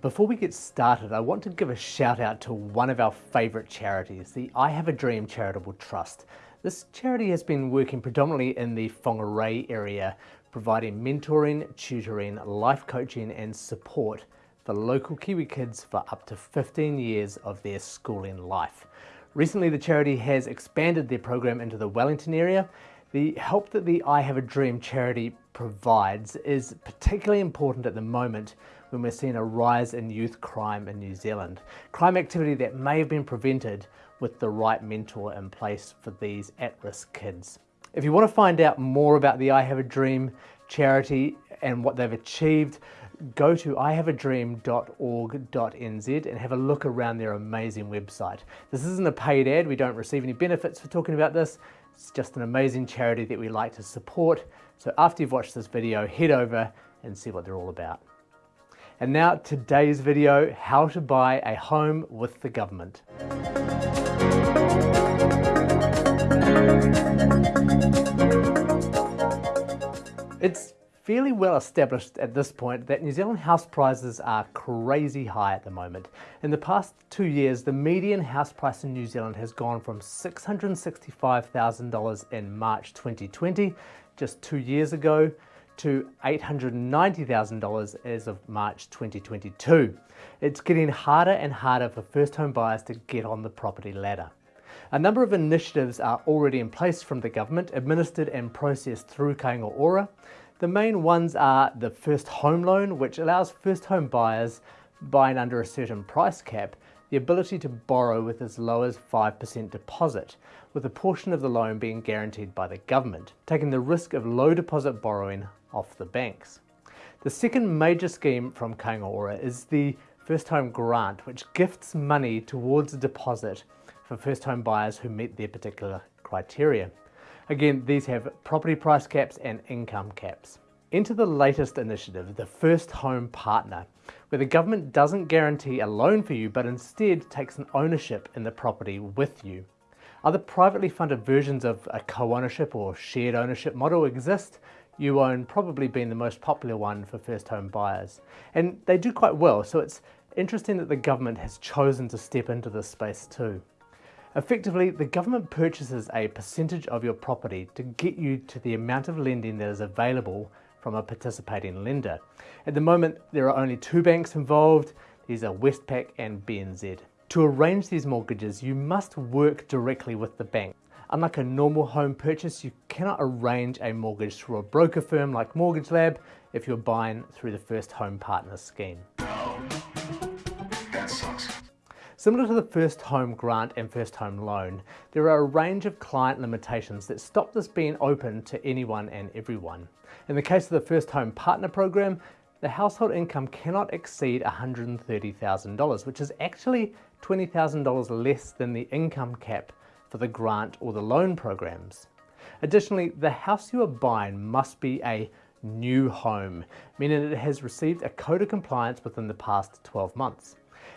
Before we get started, I want to give a shout out to one of our favourite charities, the I Have a Dream Charitable Trust. This charity has been working predominantly in the Whangarei area, providing mentoring, tutoring, life coaching and support for local Kiwi kids for up to 15 years of their schooling life. Recently the charity has expanded their program into the Wellington area. The help that the I Have a Dream charity provides is particularly important at the moment when we're seeing a rise in youth crime in New Zealand. Crime activity that may have been prevented with the right mentor in place for these at-risk kids. If you want to find out more about the I Have a Dream charity and what they've achieved, go to ihaveadream.org.nz and have a look around their amazing website. This isn't a paid ad, we don't receive any benefits for talking about this, it's just an amazing charity that we like to support. So after you've watched this video, head over and see what they're all about. And now today's video, how to buy a home with the government. It's fairly well established at this point that New Zealand house prices are crazy high at the moment. In the past two years, the median house price in New Zealand has gone from $665,000 in March 2020, just two years ago, to $890,000 as of March 2022. It's getting harder and harder for first home buyers to get on the property ladder. A number of initiatives are already in place from the government, administered and processed through Kāinga Ora. The main ones are the first home loan, which allows first home buyers buying under a certain price cap the ability to borrow with as low as 5% deposit, with a portion of the loan being guaranteed by the government, taking the risk of low deposit borrowing off the banks. The second major scheme from Kāinga is the First Home Grant, which gifts money towards a deposit for first home buyers who meet their particular criteria. Again, these have property price caps and income caps. Enter the latest initiative, the First Home Partner, where the government doesn't guarantee a loan for you, but instead takes an ownership in the property with you. Other privately funded versions of a co-ownership or shared ownership model exist, YouOwn probably being the most popular one for first home buyers. And they do quite well, so it's interesting that the government has chosen to step into this space too. Effectively, the government purchases a percentage of your property to get you to the amount of lending that is available from a participating lender. At the moment, there are only two banks involved. These are Westpac and BNZ. To arrange these mortgages, you must work directly with the bank. Unlike a normal home purchase, you cannot arrange a mortgage through a broker firm like Mortgage Lab if you're buying through the First Home Partner scheme. Similar to the first home grant and first home loan, there are a range of client limitations that stop this being open to anyone and everyone. In the case of the first home partner program, the household income cannot exceed $130,000, which is actually $20,000 less than the income cap for the grant or the loan programs. Additionally, the house you are buying must be a new home, meaning it has received a code of compliance within the past 12 months.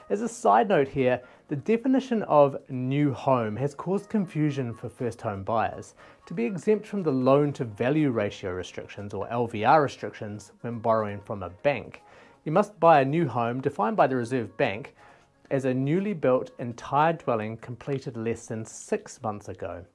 As a side note here, the definition of new home has caused confusion for first home buyers. To be exempt from the loan to value ratio restrictions or LVR restrictions when borrowing from a bank, you must buy a new home defined by the Reserve Bank as a newly built entire dwelling completed less than six months ago.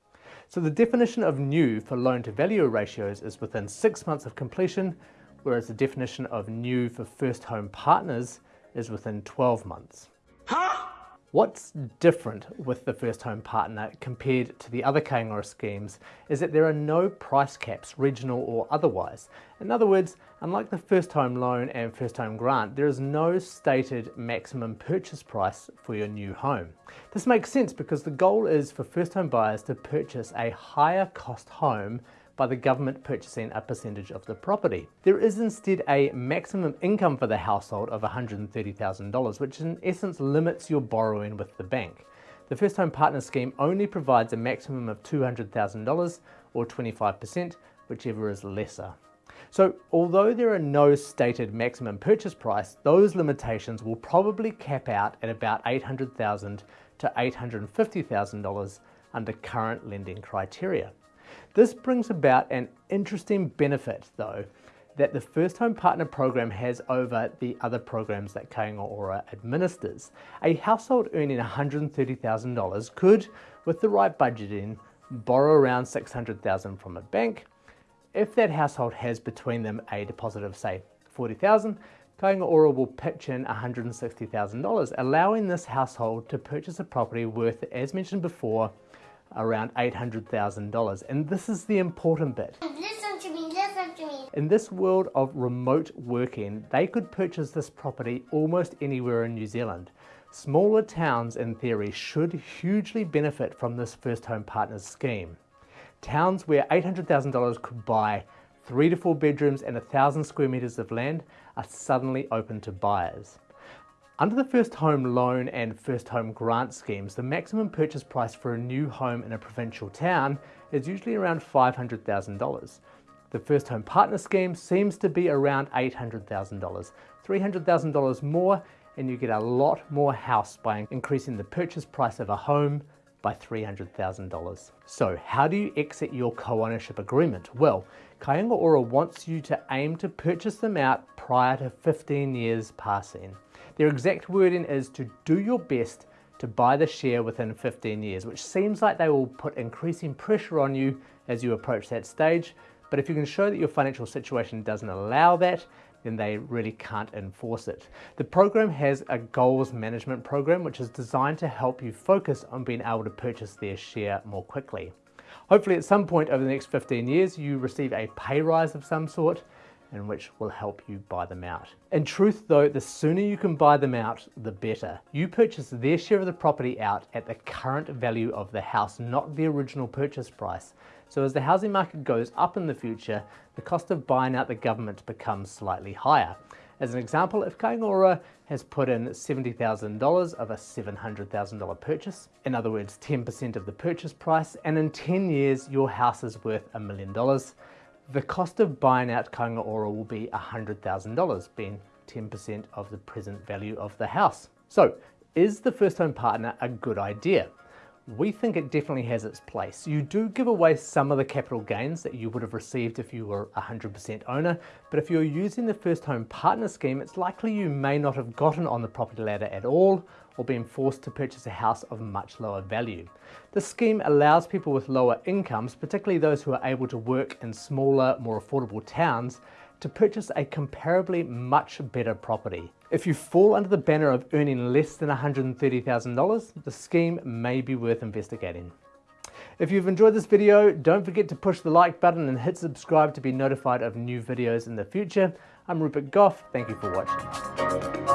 So the definition of new for loan to value ratios is within six months of completion, whereas the definition of new for first home partners is within 12 months. Huh? What's different with the first home partner compared to the other Ora schemes is that there are no price caps, regional or otherwise. In other words, unlike the first home loan and first home grant, there is no stated maximum purchase price for your new home. This makes sense because the goal is for first home buyers to purchase a higher cost home by the government purchasing a percentage of the property. There is instead a maximum income for the household of $130,000, which in essence limits your borrowing with the bank. The First Home Partner Scheme only provides a maximum of $200,000 or 25%, whichever is lesser. So although there are no stated maximum purchase price, those limitations will probably cap out at about 800,000 to $850,000 under current lending criteria. This brings about an interesting benefit though. that the First Home Partner program has over the other programs that Kāinga Ora administers. A household earning $130,000 could, with the right budgeting, borrow around 600,000 from a bank. If that household has between them a deposit of say 40,000, Kāinga Ora will pitch in $160,000, allowing this household to purchase a property worth, as mentioned before, around $800,000. And this is the important bit. Listen to me, listen to me. In this world of remote working, they could purchase this property almost anywhere in New Zealand. Smaller towns, in theory, should hugely benefit from this First Home Partners scheme. Towns where $800,000 could buy three to four bedrooms and a thousand square meters of land are suddenly open to buyers. Under the First Home Loan and First Home Grant schemes, the maximum purchase price for a new home in a provincial town is usually around $500,000. The First Home Partner scheme seems to be around $800,000, $300,000 more, and you get a lot more house by increasing the purchase price of a home by $300,000. So how do you exit your co-ownership agreement? Well, Kāinga Ora wants you to aim to purchase them out prior to 15 years passing. Their exact wording is to do your best to buy the share within 15 years, which seems like they will put increasing pressure on you as you approach that stage. But if you can show that your financial situation doesn't allow that, then they really can't enforce it. The program has a goals management program which is designed to help you focus on being able to purchase their share more quickly. Hopefully at some point over the next 15 years you receive a pay rise of some sort and which will help you buy them out. In truth though, the sooner you can buy them out, the better. You purchase their share of the property out at the current value of the house, not the original purchase price. So as the housing market goes up in the future, the cost of buying out the government becomes slightly higher. As an example, if Kāinga Ora has put in $70,000 of a $700,000 purchase, in other words 10% of the purchase price, and in 10 years your house is worth a million dollars, the cost of buying out Kāinga Ora will be $100,000, being 10% of the present value of the house. So, is the first home partner a good idea? we think it definitely has its place. You do give away some of the capital gains that you would have received if you were 100% owner, but if you're using the first home partner scheme, it's likely you may not have gotten on the property ladder at all or being forced to purchase a house of much lower value. The scheme allows people with lower incomes, particularly those who are able to work in smaller, more affordable towns, to purchase a comparably much better property. If you fall under the banner of earning less than $130,000, the scheme may be worth investigating. If you've enjoyed this video, don't forget to push the like button and hit subscribe to be notified of new videos in the future. I'm Rupert Gough, thank you for watching.